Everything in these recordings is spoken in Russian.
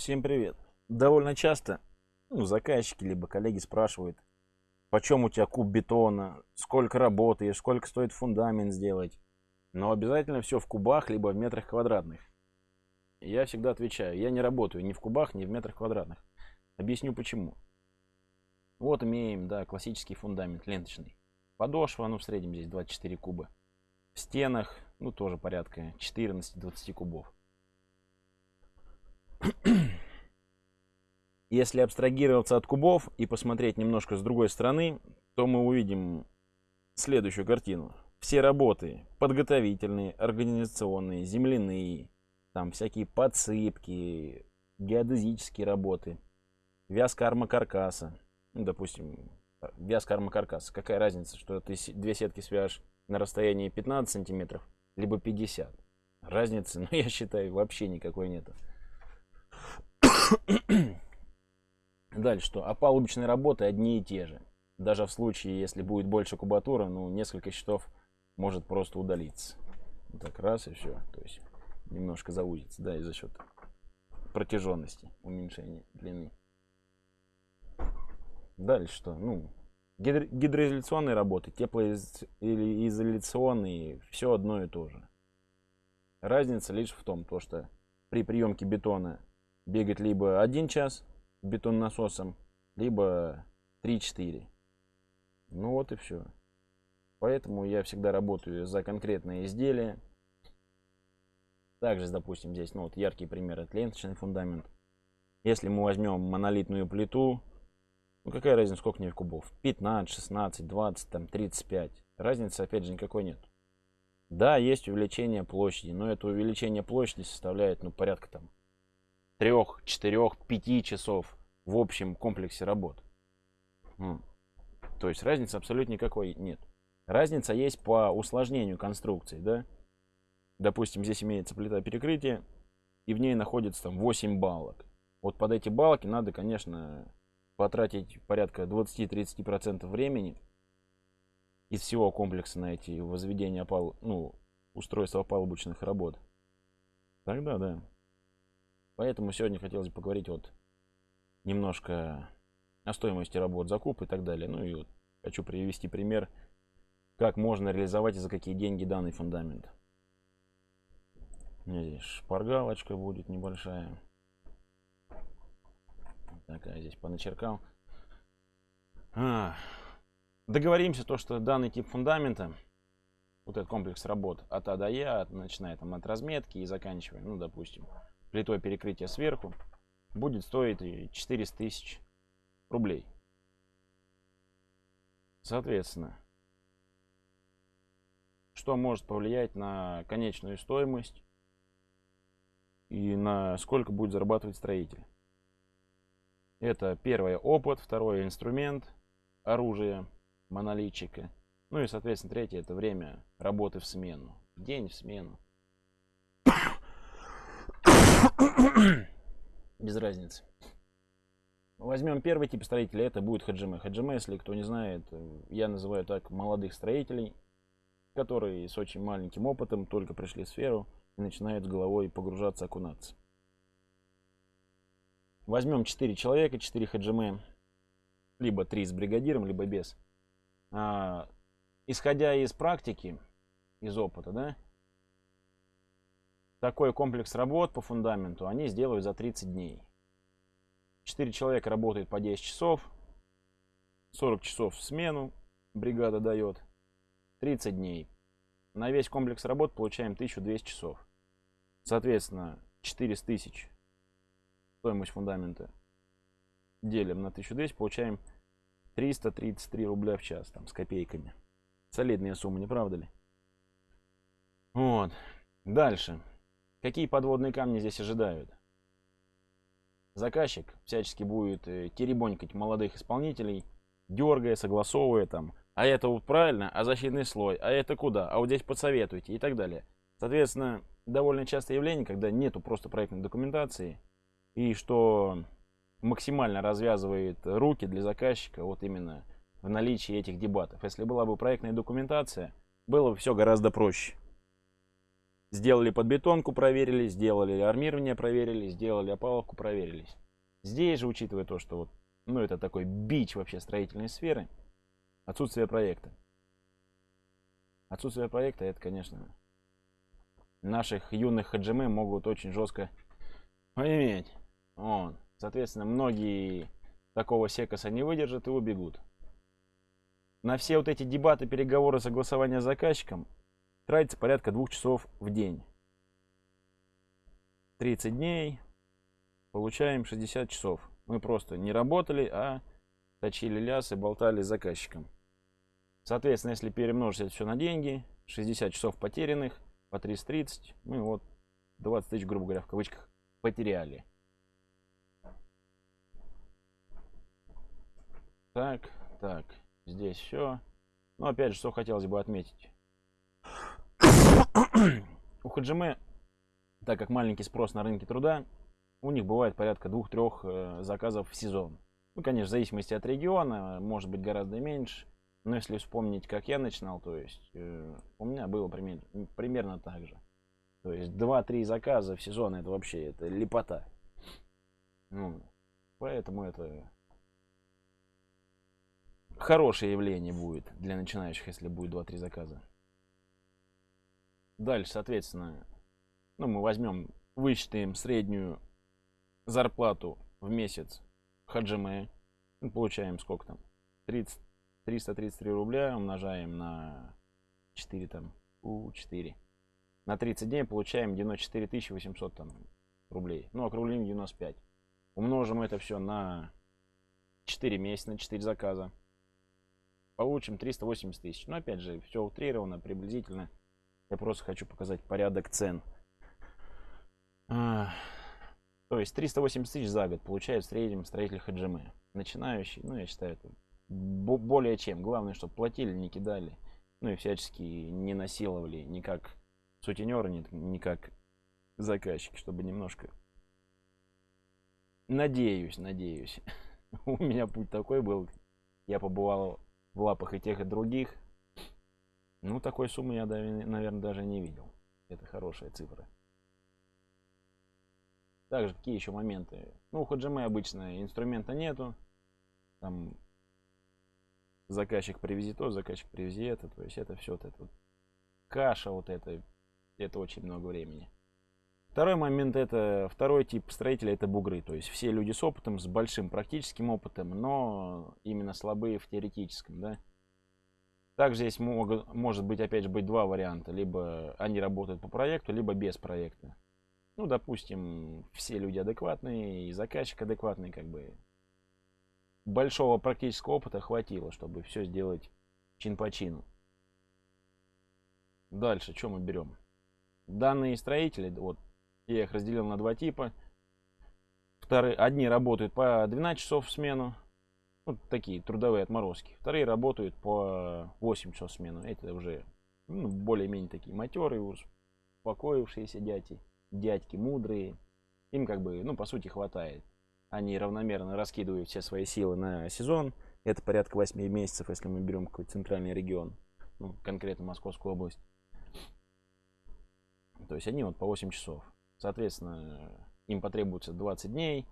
Всем привет. Довольно часто ну, заказчики либо коллеги спрашивают, почем у тебя куб бетона, сколько работаешь, сколько стоит фундамент сделать. Но обязательно все в кубах, либо в метрах квадратных. Я всегда отвечаю, я не работаю ни в кубах, ни в метрах квадратных. Объясню почему. Вот имеем, да, классический фундамент ленточный. Подошва, ну в среднем здесь 24 куба. В стенах, ну тоже порядка 14-20 кубов. Если абстрагироваться от кубов и посмотреть немножко с другой стороны, то мы увидим следующую картину. Все работы подготовительные, организационные, земляные, там всякие подсыпки, геодезические работы, вязка армокаркаса, ну, допустим, вязка армокаркаса. Какая разница, что ты две сетки свяжешь на расстоянии 15 сантиметров, либо 50. Разницы, ну, я считаю, вообще никакой нету. Дальше что? А палубочные работы одни и те же. Даже в случае, если будет больше кубатура, ну, несколько счетов может просто удалиться. Вот так раз и все. То есть немножко заузится, да, и за счет протяженности, уменьшения длины. Дальше что? Ну, гидро гидроизоляционные работы, теплоизоляционные, все одно и то же. Разница лишь в том, то, что при приемке бетона бегать либо один час бетон насосом, либо 3-4. Ну вот и все. Поэтому я всегда работаю за конкретное изделие. Также, допустим, здесь ну, вот яркий пример, это ленточный фундамент. Если мы возьмем монолитную плиту, ну какая разница, сколько в кубов? 15, 16, 20, там 35. Разницы опять же никакой нет. Да, есть увеличение площади, но это увеличение площади составляет ну порядка там трех, четырех, пяти часов в общем комплексе работ. То есть разницы абсолютно никакой нет. Разница есть по усложнению конструкции, да? Допустим, здесь имеется плита перекрытия, и в ней находится там 8 балок. Вот под эти балки надо, конечно, потратить порядка 20-30% времени из всего комплекса на эти возведения пал, ну, устройства палубочных работ. Тогда да. Поэтому сегодня хотелось бы поговорить вот немножко о стоимости работ, закуп и так далее. Ну и вот хочу привести пример, как можно реализовать и за какие деньги данный фундамент. У меня здесь шпаргалочка будет небольшая. Такая здесь поначеркал. А, договоримся то, что данный тип фундамента, вот этот комплекс работ от А до Я, начиная там от разметки и заканчивая, ну допустим, плитой перекрытия сверху будет стоить 400 тысяч рублей. Соответственно, что может повлиять на конечную стоимость и на сколько будет зарабатывать строитель. Это первое опыт, второе инструмент, оружие, монолитчика. Ну и, соответственно, третье это время работы в смену. День в смену. Без разницы. Возьмем первый тип строителя, это будет хаджиме. Хаджиме, если кто не знает, я называю так молодых строителей, которые с очень маленьким опытом только пришли в сферу и начинают с головой погружаться, окунаться. Возьмем 4 человека, 4 хаджиме, либо 3 с бригадиром, либо без. А, исходя из практики, из опыта, да, такой комплекс работ по фундаменту они сделают за 30 дней. 4 человека работают по 10 часов, 40 часов в смену бригада дает, 30 дней. На весь комплекс работ получаем 1200 часов. Соответственно, 400 тысяч стоимость фундамента делим на 1200, получаем 333 рубля в час, там, с копейками. Солидная сумма, не правда ли? Вот. Дальше. Какие подводные камни здесь ожидают? Заказчик всячески будет э, теребонькать молодых исполнителей, дергая, согласовывая там, а это вот правильно, а защитный слой, а это куда, а вот здесь подсоветуйте и так далее. Соответственно, довольно частое явление, когда нету просто проектной документации, и что максимально развязывает руки для заказчика вот именно в наличии этих дебатов. Если была бы проектная документация, было бы все гораздо проще. Сделали подбетонку, проверили, сделали армирование, проверили, сделали опаловку, проверились. Здесь же, учитывая то, что вот, ну, это такой бич вообще строительной сферы, отсутствие проекта. Отсутствие проекта, это, конечно, наших юных хаджимы могут очень жестко поиметь. Вот. Соответственно, многие такого секоса не выдержат и убегут. На все вот эти дебаты, переговоры, согласования с заказчиком тратится порядка двух часов в день. 30 дней, получаем 60 часов. Мы просто не работали, а точили лясы, болтали с заказчиком. Соответственно, если перемножить это все на деньги, 60 часов потерянных, по 330, мы вот 20 тысяч, грубо говоря, в кавычках, потеряли. Так, так, здесь все. Но опять же, что хотелось бы отметить. У Хаджиме, так как маленький спрос на рынке труда, у них бывает порядка двух-трех э, заказов в сезон. Ну, конечно, в зависимости от региона, может быть гораздо меньше. Но если вспомнить, как я начинал, то есть э, у меня было примерно, примерно так же. То есть 2-3 заказа в сезон это вообще это лепота. Ну, поэтому это хорошее явление будет для начинающих, если будет 2-3 заказа. Дальше, соответственно, ну, мы возьмем, высчитаем среднюю зарплату в месяц хаджиме. Ну, получаем сколько там? 30, 333 рубля умножаем на 4 там, у 4. На 30 дней получаем 94 800 там, рублей. Ну, округлим 95. Умножим это все на 4 месяца, на 4 заказа. Получим 380 тысяч. Но опять же, все утрировано, приблизительно. Я просто хочу показать порядок цен. То есть 380 тысяч за год получает в среднем строитель хаджимы. Начинающий, ну я считаю, это более чем. Главное, чтобы платили, не кидали. Ну и всячески не насиловали ни как сутенеры, ни, ни как заказчики, чтобы немножко... Надеюсь, надеюсь. У меня путь такой был. Я побывал в лапах и тех, и других. Ну, такой суммы я, наверное, даже не видел. Это хорошая цифра. Также какие еще моменты? Ну, у Хаджимы обычно инструмента нету. Там заказчик привези то, заказчик привези это. То есть это все вот это вот каша вот это. Это очень много времени. Второй момент это, второй тип строителя это бугры. То есть все люди с опытом, с большим практическим опытом, но именно слабые в теоретическом, да. Также здесь могут, может быть, опять же, быть два варианта. Либо они работают по проекту, либо без проекта ну, допустим, все люди адекватные, и заказчик адекватный, как бы большого практического опыта хватило, чтобы все сделать чин по чину. Дальше, что мы берем? Данные строители, вот, я их разделил на два типа. Вторые, одни работают по 12 часов в смену, вот такие трудовые отморозки. Вторые работают по 8 часов смену. Это уже ну, более-менее такие матерые, успокоившиеся дяди дядьки мудрые, им как бы, ну, по сути, хватает. Они равномерно раскидывают все свои силы на сезон. Это порядка 8 месяцев, если мы берем какой-то центральный регион, ну, конкретно Московскую область. То есть они вот по 8 часов. Соответственно, им потребуется 20 дней,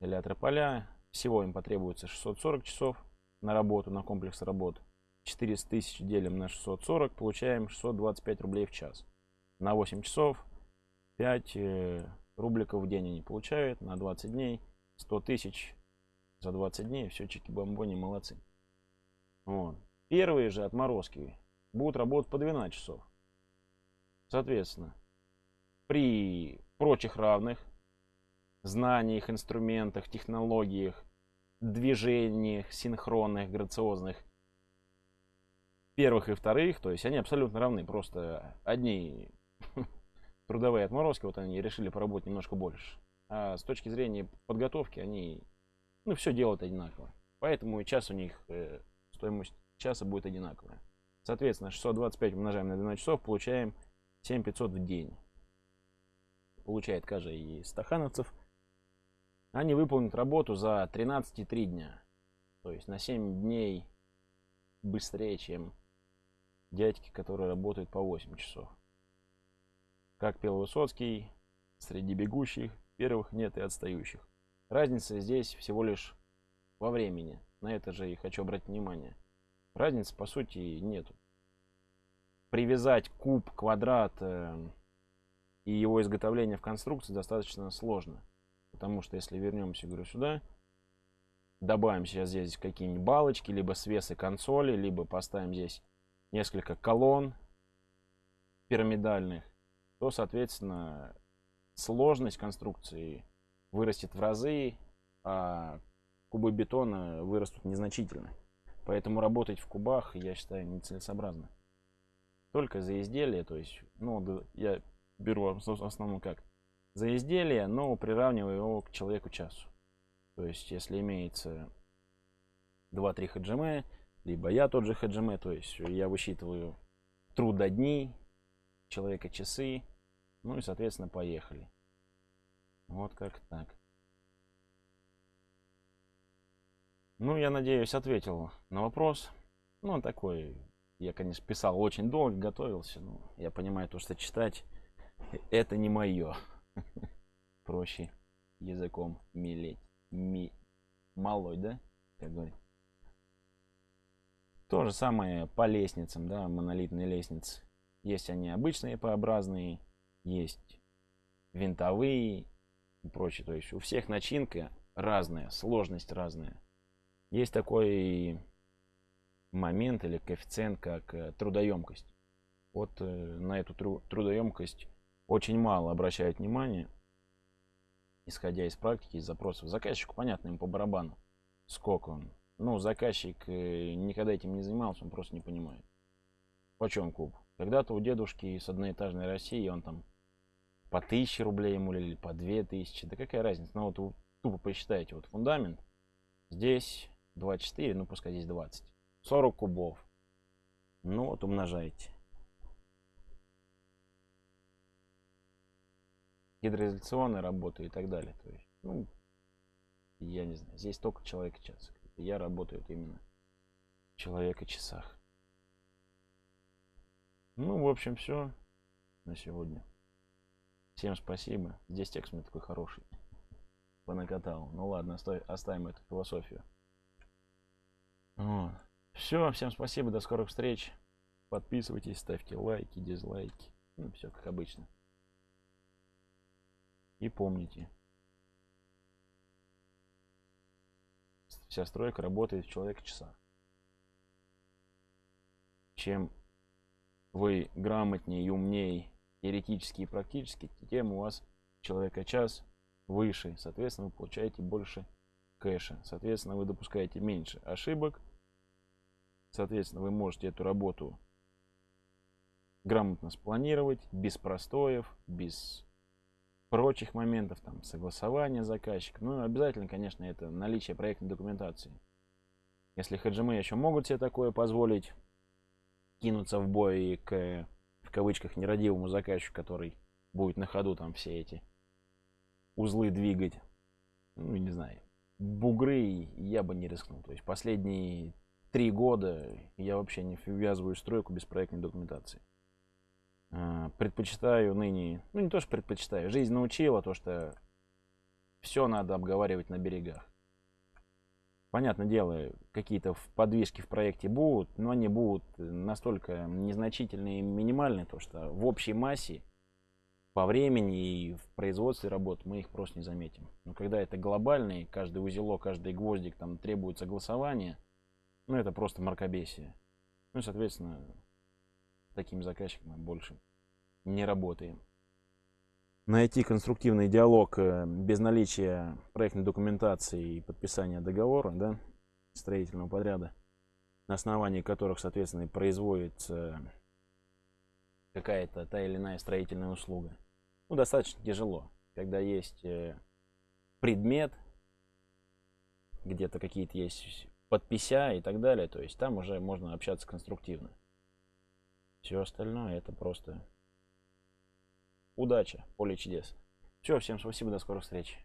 электро поля. Всего им потребуется 640 часов на работу, на комплекс работ. 400 тысяч делим на 640, получаем 625 рублей в час. На 8 часов 5 э, рубликов в день они получают на 20 дней. 100 тысяч за 20 дней. Все, чики-бомбони, молодцы. Вот. Первые же отморозки будут работать по 12 часов. Соответственно, при прочих равных знаниях, инструментах, технологиях, движениях, синхронных, грациозных, первых и вторых, то есть они абсолютно равны. Просто одни трудовые отморозки, вот они решили поработать немножко больше. А с точки зрения подготовки они, ну, все делают одинаково. Поэтому и час у них, э, стоимость часа будет одинаковая. Соответственно, 625 умножаем на 12 часов, получаем 7500 в день. Получает каждый из стахановцев. Они выполнят работу за 13,3 дня. То есть на 7 дней быстрее, чем дядьки, которые работают по 8 часов. Как пел Высоцкий, среди бегущих первых нет и отстающих. Разница здесь всего лишь во времени. На это же и хочу обратить внимание. Разницы по сути нету. Привязать куб, квадрат э, и его изготовление в конструкции достаточно сложно. Потому что если вернемся, говорю, сюда, добавим сейчас здесь какие-нибудь балочки, либо свесы консоли, либо поставим здесь несколько колонн пирамидальных, то, соответственно, сложность конструкции вырастет в разы, а кубы бетона вырастут незначительно. Поэтому работать в кубах, я считаю, нецелесообразно. Только за изделие, то есть, ну, я беру в основном как? За изделие, но приравниваю его к человеку часу. То есть, если имеется 2-3 хаджиме, либо я тот же хаджиме, то есть я высчитываю трудодни, человека часы, ну и, соответственно, поехали. Вот как так. Ну, я надеюсь, ответил на вопрос. Ну, он такой, я, конечно, писал очень долго, готовился. Но я понимаю, то, что читать, это не мое. Проще языком милеть. Ми... Малой, да? Как говорит. То же самое по лестницам, да, монолитные лестницы. Есть они обычные П-образные, есть винтовые и прочее. То есть у всех начинка разная, сложность разная. Есть такой момент или коэффициент, как э, трудоемкость. Вот э, на эту трудоемкость очень мало обращают внимание, исходя из практики, из запросов. Заказчику понятно, им по барабану, сколько он. Ну, заказчик э, никогда этим не занимался, он просто не понимает. Почем куб? Когда-то у дедушки с одноэтажной России он там по тысяче рублей ему или по две тысячи. Да какая разница? Ну вот тупо посчитайте. Вот фундамент. Здесь 24, ну пускай здесь 20. 40 кубов. Ну вот умножайте. Гидроизоляционная работа и так далее. То есть, ну, я не знаю. Здесь только человек час. Я работаю именно человека часах. Ну, в общем, все на сегодня. Всем спасибо. Здесь текст у меня такой хороший. Понакатал. Ну ладно, оставим эту философию. Вот. Все, всем спасибо, до скорых встреч. Подписывайтесь, ставьте лайки, дизлайки. Ну, все как обычно. И помните. Вся стройка работает в человека часах. Чем вы грамотнее и умнее теоретически и практически, тем у вас человека час выше. Соответственно, вы получаете больше кэша. Соответственно, вы допускаете меньше ошибок. Соответственно, вы можете эту работу грамотно спланировать, без простоев, без прочих моментов, там, согласования заказчика. Ну, обязательно, конечно, это наличие проектной документации. Если хаджимы еще могут себе такое позволить, кинуться в бой к, в кавычках, нерадивому заказчику, который будет на ходу там все эти узлы двигать. Ну, не знаю. Бугры я бы не рискнул. То есть последние три года я вообще не ввязываю стройку без проектной документации. А, предпочитаю ныне, ну не то, что предпочитаю, жизнь научила то, что все надо обговаривать на берегах. Понятное дело, какие-то подвижки в проекте будут, но они будут настолько незначительные и минимальные, то что в общей массе по времени и в производстве работ мы их просто не заметим. Но когда это глобальный, каждый узелок, каждый гвоздик там требует согласования, ну это просто мракобесие. Ну и, соответственно, таким заказчиком больше не работаем найти конструктивный диалог э, без наличия проектной документации и подписания договора, да, строительного подряда, на основании которых, соответственно, производится какая-то та или иная строительная услуга. Ну, достаточно тяжело, когда есть э, предмет, где-то какие-то есть подпися и так далее, то есть там уже можно общаться конструктивно. Все остальное это просто удачи, поле чудес. Все, всем спасибо, до скорых встреч.